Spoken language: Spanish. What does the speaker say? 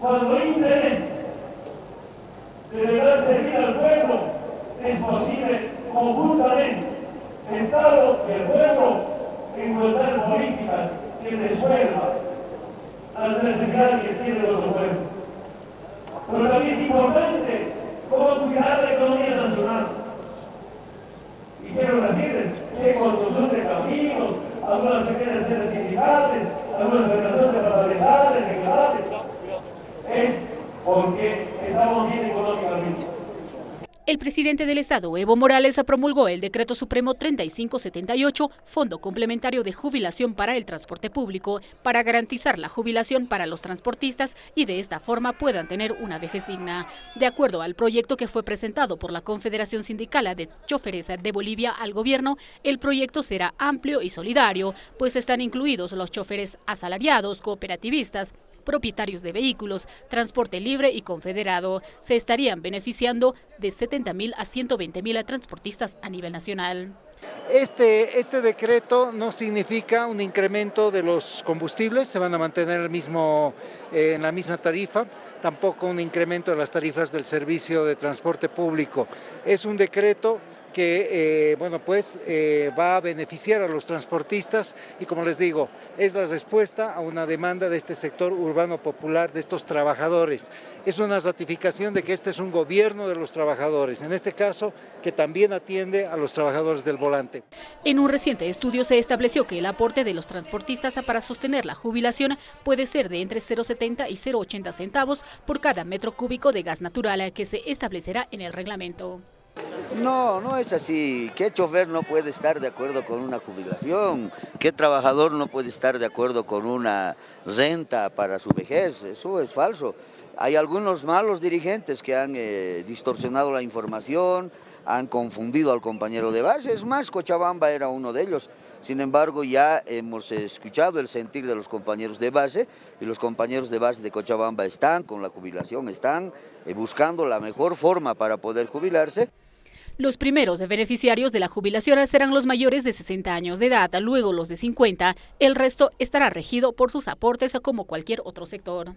Cuando hay interés de verdad servir al pueblo, es posible conjuntamente Estado y el pueblo encontrar políticas que resuelvan las necesidades que tiene nuestro pueblo. Pero también es importante cómo cuidar la economía nacional. Y quiero decirles que construcción de caminos, algunas pequeñas sedes sindicales, algunas El presidente del Estado, Evo Morales, promulgó el Decreto Supremo 3578, Fondo Complementario de Jubilación para el Transporte Público, para garantizar la jubilación para los transportistas y de esta forma puedan tener una vejez digna. De acuerdo al proyecto que fue presentado por la Confederación Sindical de Choferes de Bolivia al gobierno, el proyecto será amplio y solidario, pues están incluidos los choferes asalariados, cooperativistas, propietarios de vehículos, transporte libre y confederado. Se estarían beneficiando de 70 mil a 120 mil transportistas a nivel nacional. Este, este decreto no significa un incremento de los combustibles, se van a mantener el mismo, eh, en la misma tarifa, tampoco un incremento de las tarifas del servicio de transporte público. Es un decreto que eh, bueno, pues, eh, va a beneficiar a los transportistas y como les digo, es la respuesta a una demanda de este sector urbano popular, de estos trabajadores. Es una ratificación de que este es un gobierno de los trabajadores, en este caso que también atiende a los trabajadores del volante. En un reciente estudio se estableció que el aporte de los transportistas para sostener la jubilación puede ser de entre 0,70 y 0,80 centavos por cada metro cúbico de gas natural que se establecerá en el reglamento. No, no es así. ¿Qué chofer no puede estar de acuerdo con una jubilación? ¿Qué trabajador no puede estar de acuerdo con una renta para su vejez? Eso es falso. Hay algunos malos dirigentes que han eh, distorsionado la información, han confundido al compañero de base. Es más, Cochabamba era uno de ellos. Sin embargo, ya hemos escuchado el sentir de los compañeros de base y los compañeros de base de Cochabamba están con la jubilación, están eh, buscando la mejor forma para poder jubilarse. Los primeros beneficiarios de la jubilación serán los mayores de 60 años de edad, luego los de 50, el resto estará regido por sus aportes como cualquier otro sector.